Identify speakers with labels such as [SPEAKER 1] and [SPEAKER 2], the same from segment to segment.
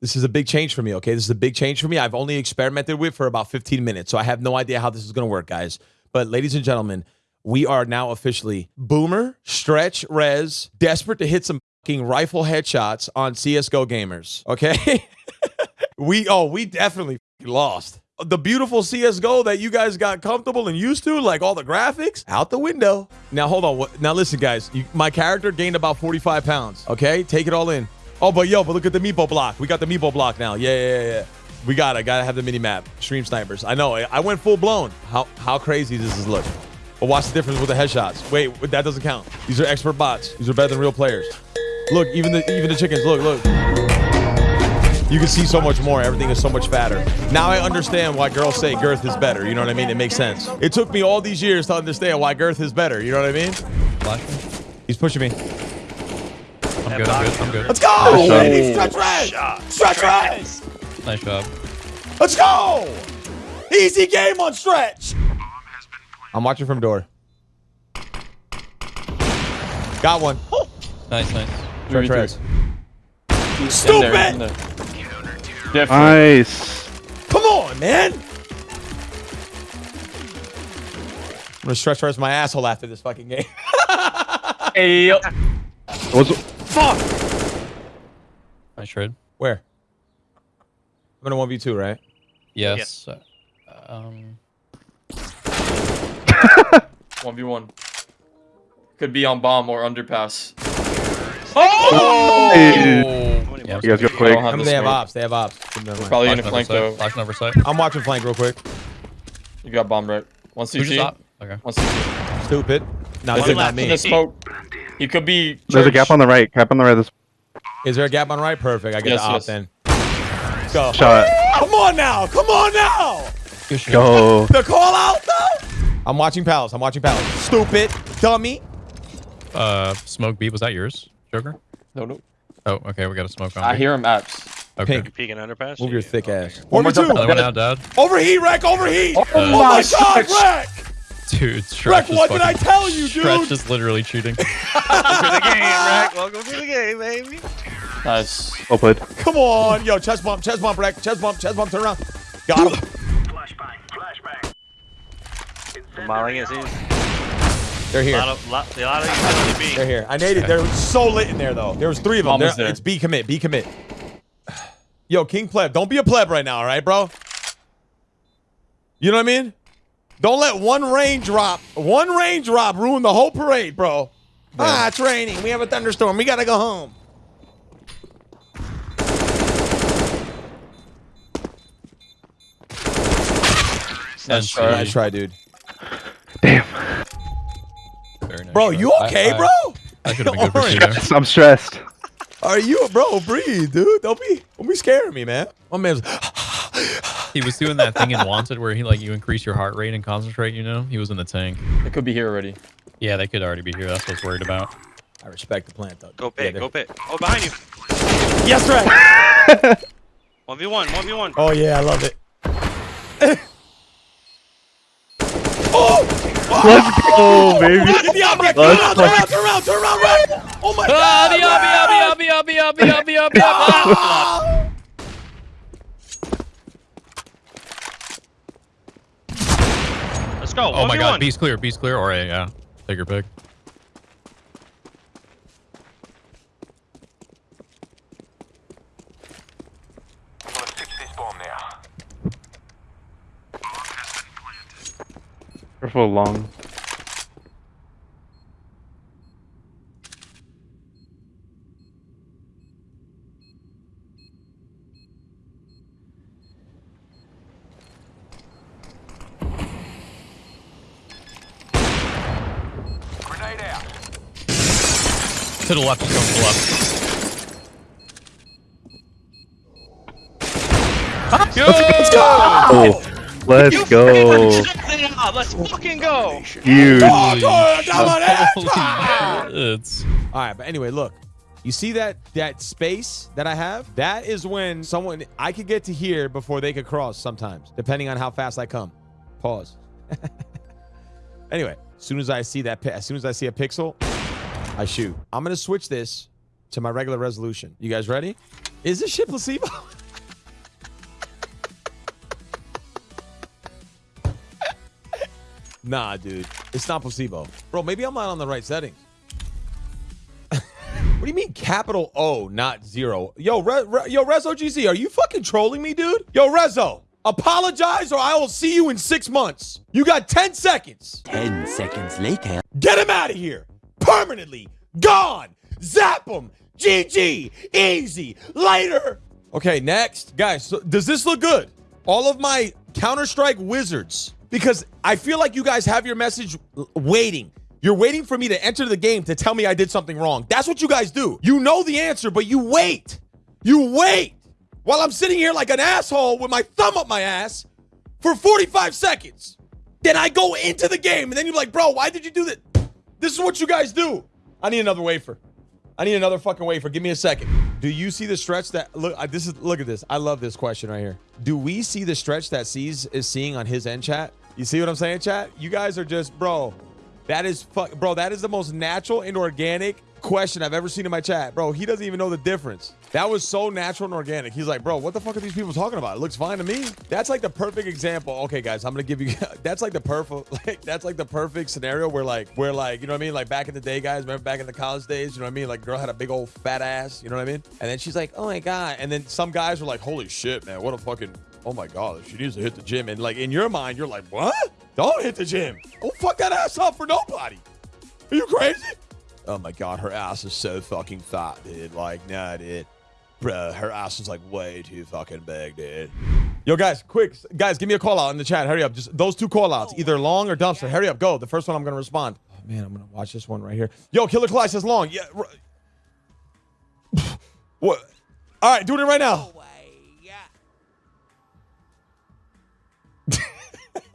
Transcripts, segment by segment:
[SPEAKER 1] This is a big change for me, okay? This is a big change for me. I've only experimented with for about 15 minutes, so I have no idea how this is going to work, guys. But ladies and gentlemen, we are now officially Boomer, Stretch, Rez, desperate to hit some fucking rifle headshots on CS:GO gamers, okay? we oh, we definitely lost. The beautiful CS:GO that you guys got comfortable and used to, like all the graphics, out the window. Now hold on. Now listen, guys. You, my character gained about 45 pounds. Okay, take it all in. Oh, but yo, but look at the meepo block. We got the meepo block now. Yeah, yeah, yeah. yeah. We got it. Gotta have the mini map. Stream snipers. I know. I went full blown. How how crazy does this look? But watch the difference with the headshots. Wait, that doesn't count. These are expert bots. These are better than real players. Look, even the even the chickens. Look, look. You can see so much more. Everything is so much fatter. Now I understand why girls say girth is better. You know what I mean? It makes sense. It took me all these years to understand why girth is better. You know what I mean?
[SPEAKER 2] Flash.
[SPEAKER 1] He's pushing me.
[SPEAKER 2] I'm good. I'm good. I'm good.
[SPEAKER 1] Let's go!
[SPEAKER 3] Nice
[SPEAKER 1] Baby, stretch red! Stretch red!
[SPEAKER 2] Nice job.
[SPEAKER 1] Let's go! Easy game on stretch. I'm watching from door. Got one.
[SPEAKER 2] Nice, nice.
[SPEAKER 1] Stretch
[SPEAKER 3] Three,
[SPEAKER 1] res.
[SPEAKER 3] In
[SPEAKER 1] Stupid!
[SPEAKER 3] there, in there. Different.
[SPEAKER 4] Nice.
[SPEAKER 1] Come on, man. I'm gonna stretch res my asshole after this fucking game.
[SPEAKER 3] Hey, yo.
[SPEAKER 4] What's,
[SPEAKER 3] Fuck.
[SPEAKER 2] Nice trade.
[SPEAKER 1] Where? I'm in a 1v2, right?
[SPEAKER 2] Yes. Um.
[SPEAKER 3] 1v1. Could be on bomb or underpass.
[SPEAKER 2] Oh! Yeah,
[SPEAKER 4] you guys go quick.
[SPEAKER 1] I mean, they have ops. They have ops. Never mind.
[SPEAKER 3] Probably in a flank
[SPEAKER 2] oversight.
[SPEAKER 3] though.
[SPEAKER 2] Flashing oversight.
[SPEAKER 1] I'm watching flank real quick.
[SPEAKER 3] You got bomb right. One
[SPEAKER 2] Who just Okay.
[SPEAKER 3] One CT.
[SPEAKER 1] Stupid. No,
[SPEAKER 3] it
[SPEAKER 1] is not me.
[SPEAKER 3] in the smoke? He could be.
[SPEAKER 4] There's a gap on the right. Gap on the right. This
[SPEAKER 1] Is there a gap on the right? Perfect. I get
[SPEAKER 3] Yes,
[SPEAKER 1] the op
[SPEAKER 3] yes.
[SPEAKER 1] then. Let's go.
[SPEAKER 4] shot.
[SPEAKER 1] Come on now. Come on now.
[SPEAKER 4] Go.
[SPEAKER 1] The call out though. I'm watching Palace. I'm watching Palace. Stupid. Dummy.
[SPEAKER 2] Uh, smoke beat. Was that yours, Joker?
[SPEAKER 3] No, no.
[SPEAKER 2] Oh, okay. We got a smoke on.
[SPEAKER 3] I
[SPEAKER 2] B.
[SPEAKER 3] hear him apps.
[SPEAKER 2] Okay.
[SPEAKER 1] Pink.
[SPEAKER 5] Peeking underpass.
[SPEAKER 1] Move your thick
[SPEAKER 5] okay.
[SPEAKER 1] ass.
[SPEAKER 3] One more
[SPEAKER 1] 1v2.
[SPEAKER 3] time.
[SPEAKER 2] Another one out, Dad.
[SPEAKER 1] Overheat, Wreck. Overheat.
[SPEAKER 3] Oh,
[SPEAKER 1] Oh
[SPEAKER 3] my
[SPEAKER 1] my God,
[SPEAKER 3] stretch.
[SPEAKER 1] Wreck.
[SPEAKER 2] Dude, Stretch
[SPEAKER 1] Wreck,
[SPEAKER 2] is
[SPEAKER 1] what did I tell you,
[SPEAKER 2] Stretch
[SPEAKER 1] dude?
[SPEAKER 2] is literally cheating.
[SPEAKER 5] Welcome to the game, Rack. Welcome to the game, baby.
[SPEAKER 3] Nice.
[SPEAKER 4] Well played.
[SPEAKER 1] Come on, yo, chest bump, chest bump, Wreck, chest bump, chest bump. Turn around. Got him.
[SPEAKER 5] Smiling is easy.
[SPEAKER 1] They're
[SPEAKER 5] A
[SPEAKER 1] here.
[SPEAKER 5] lot of, lot, a lot of utility B.
[SPEAKER 1] They're here. I naded. They're so lit in there though. There was three of them.
[SPEAKER 3] Almost there.
[SPEAKER 1] It's B commit. B commit. Yo, King pleb. Don't be a pleb right now, all right, bro? You know what I mean? Don't let one rain drop, one rain drop ruin the whole parade, bro. Ah, it's raining. We have a thunderstorm. We gotta go home.
[SPEAKER 3] Nice try.
[SPEAKER 1] Nice try, dude.
[SPEAKER 2] Very nice
[SPEAKER 1] Bro,
[SPEAKER 2] try.
[SPEAKER 1] you okay,
[SPEAKER 2] I-
[SPEAKER 1] bro?
[SPEAKER 2] I should have been good for
[SPEAKER 1] Orange.
[SPEAKER 2] two there.
[SPEAKER 4] I'm stressed.
[SPEAKER 1] Are you, bro? Breathe, dude. Don't be, don't be scaring me, man. My man's.
[SPEAKER 2] He was doing that thing in Wanted where he like you increase your heart rate and concentrate. You know, he was in the tank.
[SPEAKER 3] It could be here already.
[SPEAKER 2] Yeah, they could already be here. That's what I was worried about.
[SPEAKER 1] I respect the plant, though.
[SPEAKER 5] Go
[SPEAKER 1] Yeah,
[SPEAKER 5] pit,
[SPEAKER 1] they're-
[SPEAKER 5] go pit. Oh, behind you.
[SPEAKER 1] Yes, right.
[SPEAKER 5] 1v1, 1v1.
[SPEAKER 1] Oh yeah, I love it. oh!
[SPEAKER 4] Let's go, baby.
[SPEAKER 1] Get the object! Turn
[SPEAKER 4] Let's
[SPEAKER 1] around, turn around, turn around, turn around, right? Oh my
[SPEAKER 2] Ah,
[SPEAKER 1] god!
[SPEAKER 2] the obby, obby, obby, obby, obby, obby, obby, obby.
[SPEAKER 1] Ah!
[SPEAKER 5] Let's go.
[SPEAKER 2] Oh my
[SPEAKER 5] 1v1.
[SPEAKER 2] god, B's clear, B's clear. Or A, yeah. Take your pick.
[SPEAKER 4] Careful long.
[SPEAKER 2] To the left, just go to the left.
[SPEAKER 1] Let's go!
[SPEAKER 4] Oh, let's
[SPEAKER 5] You
[SPEAKER 4] go.
[SPEAKER 5] freaking check it out. Let's fucking go.
[SPEAKER 4] Huge.
[SPEAKER 1] Oh, go, come on, eh?
[SPEAKER 2] Holy shit. It's
[SPEAKER 1] All right, but anyway, look. You see that that space that I have? That is when someone I could get to here before they could cross sometimes, depending on how fast I come. Pause. anyway, as soon as I see that, as soon as I see a pixel, I shoot. I'm gonna switch this to my regular resolution. You guys ready? Is this shit placebo? nah, dude. It's not placebo. Bro, maybe I'm not on the right settings. what do you mean capital O, not zero? Yo, Re- Re- yo, Rezo GC, are you fucking trolling me, dude? Yo, Rezo, apologize or I will see you in six months. You got 10 seconds.
[SPEAKER 6] 10 seconds later.
[SPEAKER 1] Get him out of here. Permanently. Gone. Zap him. GG. Easy. Later. Okay, next. Guys, so does this look good? All of my Counter-Strike wizards. Because I feel like you guys have your message waiting. You're waiting for me to enter the game to tell me I did something wrong. That's what you guys do. You know the answer, but you wait. You wait. While I'm sitting here like an asshole with my thumb up my ass for 45 seconds. Then I go into the game, and then you're like, bro, why did you do that? This is what you guys do. I need another wafer. I need another fucking wafer. Give me a second. Do you see the stretch that look? This is look at this. I love this question right here. Do we see the stretch that sees is seeing on his end chat? You see what I'm saying, chat? You guys are just, bro. That is fuck, bro. That is the most natural and organic question I've ever seen in my chat, bro. He doesn't even know the difference. That was so natural and organic. He's like, bro, what the fuck are these people talking about? It looks fine to me. That's like the perfect example. Okay, guys, I'm gonna give you. That's like the perfect. Like that's like the perfect scenario where like where like you know what I mean. Like back in the day, guys. Remember back in the college days? You know what I mean? Like girl had a big old fat ass. You know what I mean? And then she's like, oh my god. And then some guys were like, holy shit, man, what a fucking. Oh my god, she needs to hit the gym. And like in your mind, you're like, what? Don't hit the gym. Don't fuck that ass up for nobody. Are you crazy? Oh my god, her ass is so fucking fat, dude. Like, nah, dude. Bruh, her ass is like way too fucking big, dude. Yo, guys, quick. Guys, give me a call out in the chat. Hurry up. Just those two call outs, either oh, long or dumpster. Hurry up. Go. The first one I'm going to respond. Oh, man, I'm going to watch this one right here. Yo, Killer Clyde says long. Yeah. r- what? All right, doing it right now.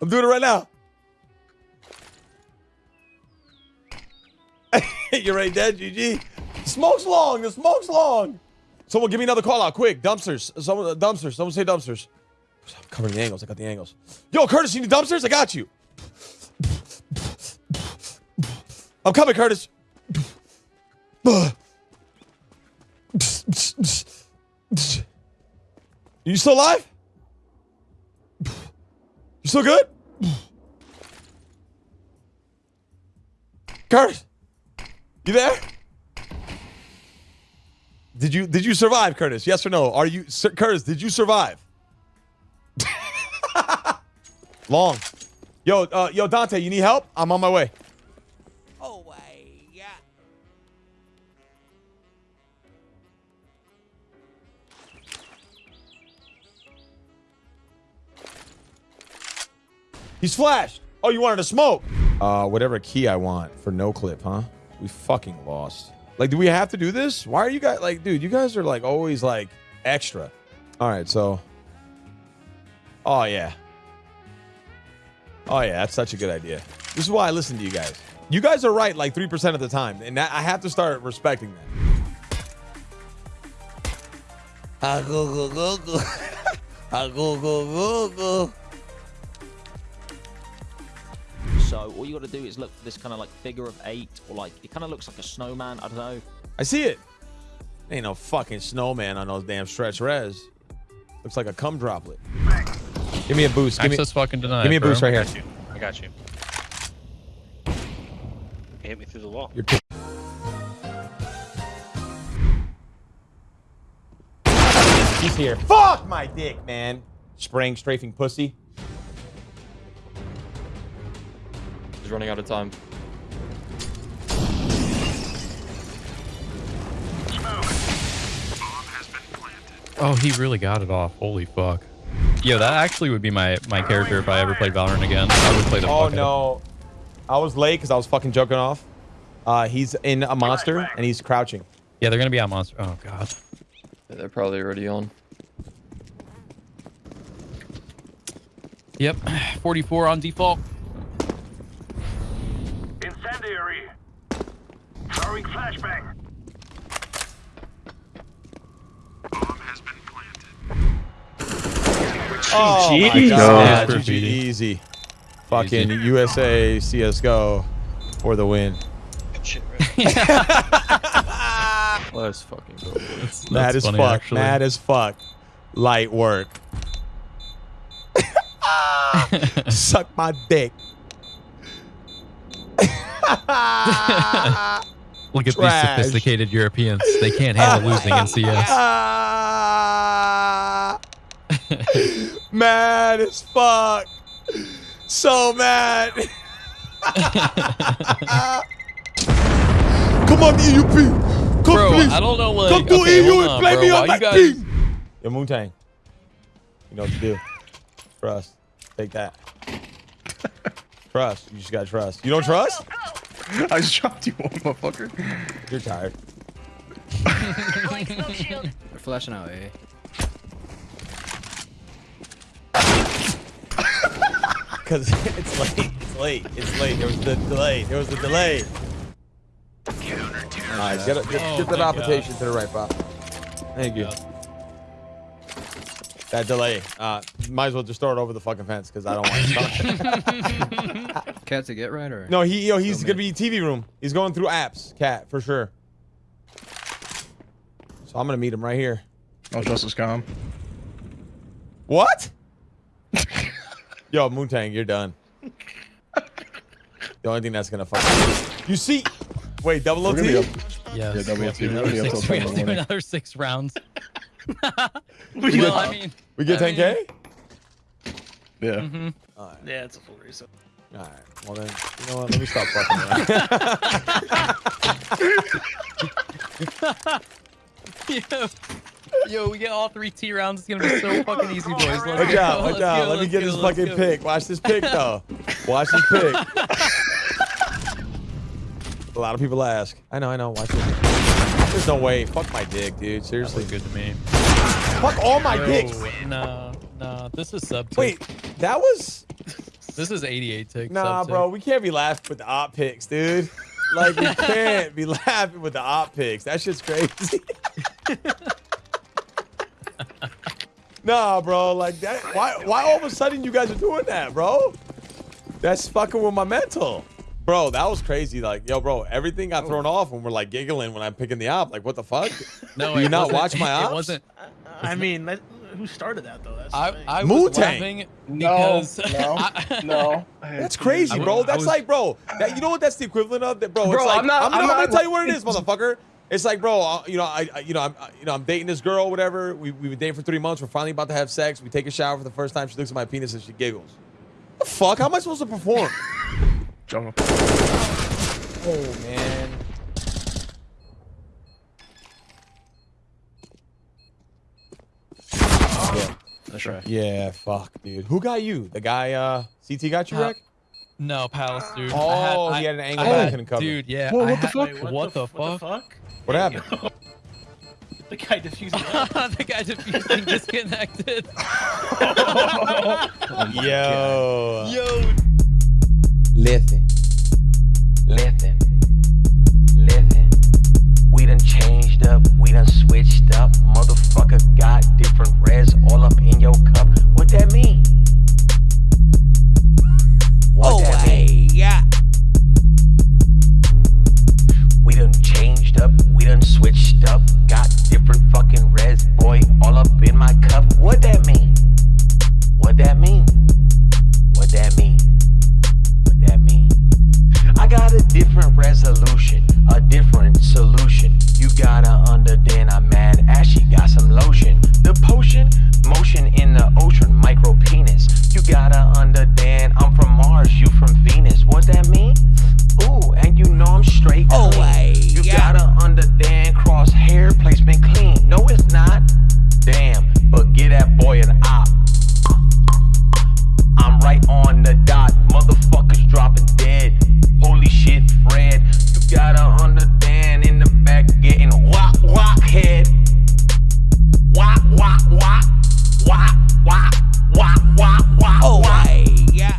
[SPEAKER 1] I'm doing it right now. You're right, dead, GG. Smoke's long. The smoke's long. Someone give me another call out, quick. Dumpsters. Someone uh, dumpsters. Someone say dumpsters. I'm covering the angles. I got the angles. Yo, Curtis, you need dumpsters? I got you. I'm coming, Curtis. You still alive? You still good? Curtis, you there? Did you did you survive, Curtis? Yes or no? Are you Sir, Curtis? Did you survive? Long. Yo, uh, yo, Dante, you need help? I'm on my way. Oh way, yeah. He's flashed. Oh, you wanted to smoke? Uh, whatever key I want for no clip, huh? We fucking lost. Like, do we have to do this? Why are you guys like, dude? You guys are like always like extra. All right, so. Oh yeah. Oh yeah, that's such a good idea. This is why I listen to you guys. You guys are right like three percent of the time, and that, I have to start respecting that.
[SPEAKER 6] Ah, go, go, go, go. Ah, go, go, go, go.
[SPEAKER 7] So all you got to do is look for this kind of like figure of eight, or like it kind of looks like a snowman. I don't know.
[SPEAKER 1] I see it. Ain't no fucking snowman on those damn stretch res. Looks like a cum droplet. Give me a boost. Give me,
[SPEAKER 2] Access fucking denied.
[SPEAKER 1] give me a
[SPEAKER 2] bro.
[SPEAKER 1] boost right
[SPEAKER 5] I
[SPEAKER 1] here.
[SPEAKER 5] got you. I got you. You hit me through the wall.
[SPEAKER 1] You're t- He's here. Fuck my dick, man. Spraying, strafing pussy.
[SPEAKER 3] Running out of time.
[SPEAKER 2] Oh, he really got it off. Holy fuck. Yo, that actually would be my my character if I ever played Valorant again. I would play the
[SPEAKER 1] Oh
[SPEAKER 2] fuck out
[SPEAKER 1] no. I was late because I was fucking joking off. Uh, he's in a monster and he's crouching.
[SPEAKER 2] Yeah, they're gonna be on monster. Oh god.
[SPEAKER 3] Yeah, they're probably already on.
[SPEAKER 2] Yep. 44 on default.
[SPEAKER 1] Oh my
[SPEAKER 4] GG.
[SPEAKER 1] god.
[SPEAKER 2] No.
[SPEAKER 1] GG easy. Fucking USA CSGO for the win.
[SPEAKER 5] Shit.
[SPEAKER 3] Let's fucking go.
[SPEAKER 2] That's,
[SPEAKER 1] Mad
[SPEAKER 2] that's
[SPEAKER 1] as
[SPEAKER 2] funny,
[SPEAKER 1] fuck.
[SPEAKER 2] actually.
[SPEAKER 1] Mad as fuck. Light work. Suck my dick.
[SPEAKER 2] Look at
[SPEAKER 1] Trash.
[SPEAKER 2] these sophisticated Europeans. They can't handle losing in CS.
[SPEAKER 1] mad as fuck. So mad. Come on, EUP. Come
[SPEAKER 2] Bro,
[SPEAKER 1] please.
[SPEAKER 2] I don't know like
[SPEAKER 1] Come to
[SPEAKER 2] okay,
[SPEAKER 1] EU and play me on my
[SPEAKER 2] you guys
[SPEAKER 1] team. Yo, Moon Tang. You know what to do. Trust. Take that. trust. You just gotta trust. You don't trust?
[SPEAKER 5] I just dropped you one, motherfucker.
[SPEAKER 1] You're tired.
[SPEAKER 8] They're flashing out, eh?
[SPEAKER 1] Because it's late. It's late. It's late. There was the delay. There was the delay. All right, get, a, get,
[SPEAKER 2] Oh
[SPEAKER 1] get the
[SPEAKER 2] my
[SPEAKER 1] application to the right spot. Thank you. That delay. Uh, might as well just throw it over the fucking fence because I don't want to stop.
[SPEAKER 8] Cat to get right or?
[SPEAKER 1] no, he yo, he's
[SPEAKER 8] Still
[SPEAKER 1] gonna be TV room. He's going through apps. Cat for sure. So I'm gonna meet him right here.
[SPEAKER 5] Don't trust calm.
[SPEAKER 1] What? Yo, Moontang, you're done. The only thing that's gonna fuck you. You see? Wait, double
[SPEAKER 5] We're gonna be
[SPEAKER 1] OT?
[SPEAKER 2] Yes,
[SPEAKER 5] Yeah, double
[SPEAKER 2] we have to
[SPEAKER 5] OT.
[SPEAKER 2] do
[SPEAKER 5] We're gonna
[SPEAKER 2] another
[SPEAKER 5] be up
[SPEAKER 2] six.
[SPEAKER 5] till
[SPEAKER 2] We have to
[SPEAKER 5] 10 in the
[SPEAKER 2] do
[SPEAKER 5] morning.
[SPEAKER 2] another six rounds.
[SPEAKER 1] get-
[SPEAKER 2] well, I mean,
[SPEAKER 1] We get
[SPEAKER 2] I
[SPEAKER 1] 10k?
[SPEAKER 5] Yeah.
[SPEAKER 2] mm-hmm.
[SPEAKER 5] Yeah, it's a full reset.
[SPEAKER 1] All right. Well then, you know what? Let me stop fucking around.
[SPEAKER 2] yo, yo, we get all three T rounds. It's gonna be so fucking easy, boys. Let's
[SPEAKER 1] Watch
[SPEAKER 2] go,
[SPEAKER 1] out! Watch out!
[SPEAKER 2] go,
[SPEAKER 1] Let me get
[SPEAKER 2] go,
[SPEAKER 1] this fucking
[SPEAKER 2] go.
[SPEAKER 1] pick. Watch this pick though. Watch this pick. A lot of people ask. I know. I know. Watch it. There's no way. Fuck my dick, dude. Seriously.
[SPEAKER 2] Good to me.
[SPEAKER 1] Fuck all my
[SPEAKER 2] Yo,
[SPEAKER 1] dicks.
[SPEAKER 2] Nah, nah. This is sub. tick.
[SPEAKER 1] Wait, that was.
[SPEAKER 2] this is 88 tick.
[SPEAKER 1] Nah, bro. We can't be laughing with the op picks, dude. Like we can't be laughing with the op picks. That shit's crazy. nah, bro. Like that. Why? Why all of a sudden you guys are doing that, bro? That's fucking with my mental. Bro, that was crazy. Like, yo, bro, everything got thrown off when we're like giggling when I'm picking the op. Like, what the fuck?
[SPEAKER 2] No,
[SPEAKER 1] Do you not
[SPEAKER 2] wasn't-
[SPEAKER 1] watch my ops?
[SPEAKER 2] It wasn't.
[SPEAKER 9] I mean, that, who started that though? That's
[SPEAKER 2] I,
[SPEAKER 9] thing.
[SPEAKER 2] I was laughing
[SPEAKER 5] No,
[SPEAKER 2] because
[SPEAKER 5] no,
[SPEAKER 2] I-
[SPEAKER 5] no.
[SPEAKER 1] That's crazy, bro. That's
[SPEAKER 2] was-
[SPEAKER 1] like, bro. That, you know what? That's the equivalent of that, bro. It's
[SPEAKER 5] Bro,
[SPEAKER 1] like,
[SPEAKER 5] I'm not-
[SPEAKER 1] I'm,
[SPEAKER 5] I'm
[SPEAKER 1] I'm
[SPEAKER 5] not-
[SPEAKER 1] gonna tell you what it is, motherfucker. It's like, bro. You know, I, I, you know, I'm, uh, you know, I'm dating this girl, whatever. We we've been dating for three months. We're finally about to have sex. We take a shower for the first time. She looks at my penis and she giggles. What the fuck? How am I supposed to perform?
[SPEAKER 5] Jungle.
[SPEAKER 1] oh man. Yeah.
[SPEAKER 5] That's right.
[SPEAKER 1] Yeah, fuck, dude. Who got you? The guy, uh, CT got you, Rick?
[SPEAKER 2] no Palace, dude.
[SPEAKER 1] Oh,
[SPEAKER 2] I had, I,
[SPEAKER 1] he had an angle
[SPEAKER 2] I
[SPEAKER 1] that I
[SPEAKER 2] had-
[SPEAKER 1] couldn't cover.
[SPEAKER 2] Dude, yeah.
[SPEAKER 5] Whoa,
[SPEAKER 2] I
[SPEAKER 5] what the
[SPEAKER 2] had-
[SPEAKER 5] fuck?
[SPEAKER 9] Wait,
[SPEAKER 2] What, the,
[SPEAKER 9] f-
[SPEAKER 2] fuck?
[SPEAKER 9] fuck?
[SPEAKER 1] What happened?
[SPEAKER 9] The guy defusing
[SPEAKER 2] the guy defusing disconnected.
[SPEAKER 1] Yo.
[SPEAKER 2] Yo.
[SPEAKER 6] Listen. Listen.